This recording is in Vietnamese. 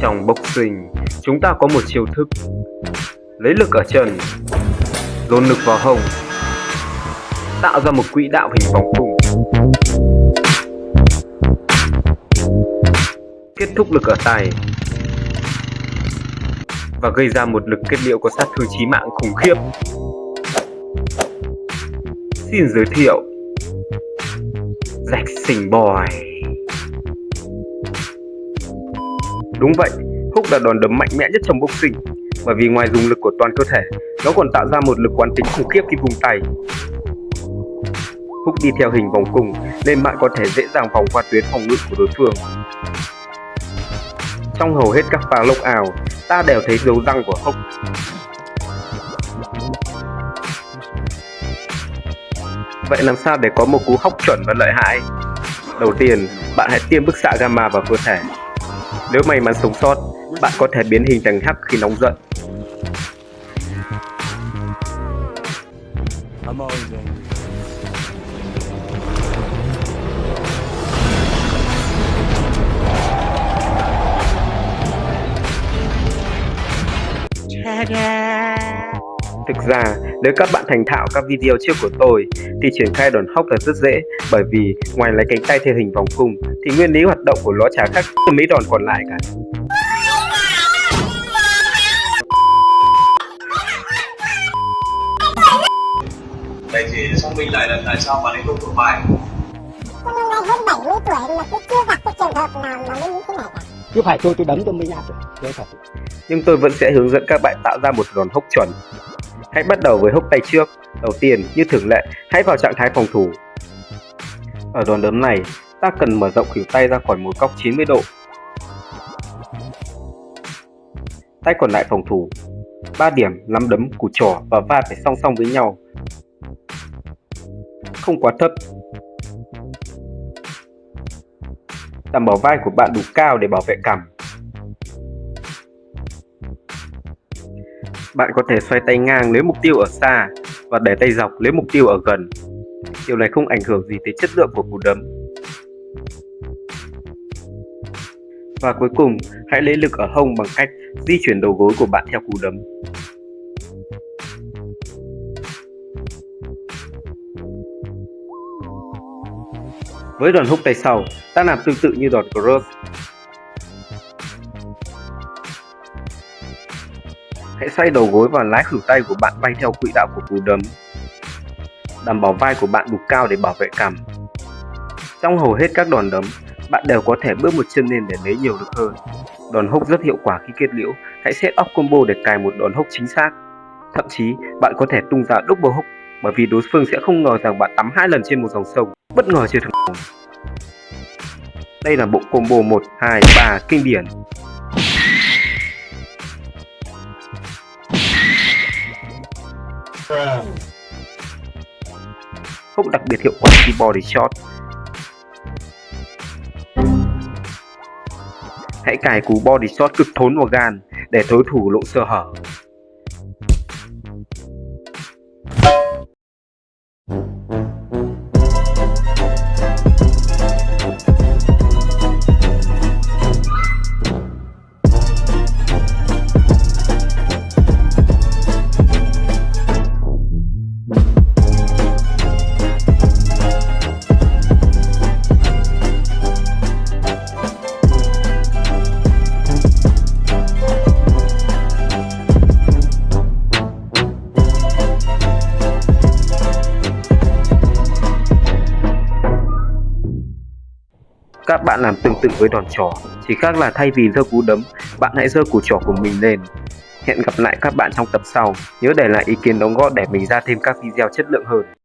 Trong boxing, chúng ta có một chiêu thức. Lấy lực ở chân Dồn lực vào hông Tạo ra một quỹ đạo hình vòng cung Kết thúc lực ở tay Và gây ra một lực kết liễu có sát thương chí mạng khủng khiếp. Xin giới thiệu Jackson Boy. Đúng vậy, Hook là đòn đấm mạnh mẽ nhất trong boxing bởi vì ngoài dùng lực của toàn cơ thể, nó còn tạo ra một lực quán tính khủng khiếp khi vùng tay. Hook đi theo hình vòng cung nên bạn có thể dễ dàng vòng qua tuyến phòng ngự của đối phương. Trong hầu hết các pha lốc ảo, ta đều thấy dấu răng của Hook. Vậy làm sao để có một cú hóc chuẩn và lợi hại? Đầu tiên, bạn hãy tiêm bức xạ gamma vào cơ thể nếu may mắn sống sót, bạn có thể biến hình thành hắc khi nóng giận. Thực ra, nếu các bạn thành thạo các video trước của tôi, thì triển khai đòn hóc là rất dễ bởi vì ngoài lấy cánh tay theo hình vòng cung thì nguyên lý hoạt động của nó chả khác mấy đòn còn lại cả. Vậy thì xác minh lại là tại sao bạn ấy không thuộc bài? Con hôm nay hơn 70 tuổi mà tôi chưa gặp cái trường hợp nào mà mới như thế này cả. Chứ phải tôi tôi đấm tôi mới ra được. Tôi thật. Nhưng tôi vẫn sẽ hướng dẫn các bạn tạo ra một đòn hốc chuẩn. Hãy bắt đầu với hốc tay trước. Đầu tiên, như thường lệ, hãy vào trạng thái phòng thủ. Ở đòn đấm này, ta cần mở rộng khuỷu tay ra khỏi một góc 90 độ. Tay còn lại phòng thủ. 3 điểm, nắm đấm, củ trỏ và vai phải song song với nhau. Không quá thấp. Đảm bảo vai của bạn đủ cao để bảo vệ cằm. Bạn có thể xoay tay ngang lấy mục tiêu ở xa và để tay dọc lấy mục tiêu ở gần. Điều này không ảnh hưởng gì tới chất lượng của cú đấm. Và cuối cùng, hãy lấy lực ở hông bằng cách di chuyển đầu gối của bạn theo cú đấm. Với đòn húc tay sau, ta làm tương tự như đòn cross. Hãy xoay đầu gối và lái khuỷu tay của bạn bay theo quỹ đạo của cú đấm. Đảm bảo vai của bạn đủ cao để bảo vệ cằm. Trong hầu hết các đòn đấm, bạn đều có thể bước một chân lên để lấy nhiều lực hơn. Đòn húc rất hiệu quả khi kết liễu, hãy set up combo để cài một đòn húc chính xác. Thậm chí, bạn có thể tung ra double hook bởi vì đối phương sẽ không ngờ rằng bạn tắm hai lần trên một dòng sông, bất ngờ chưa thằng Đây là bộ combo 1, 2, 3 kinh điển. Không đặc biệt hiệu quả khi body shot Hãy cài cú body shot cực thốn vào gan để đối thủ lộ sơ hở. Các bạn làm tương tự với đòn trỏ, chỉ khác là thay vì giơ cú đấm, bạn hãy giơ củ trỏ của mình lên. Hẹn gặp lại các bạn trong tập sau, nhớ để lại ý kiến đóng góp để mình ra thêm các video chất lượng hơn.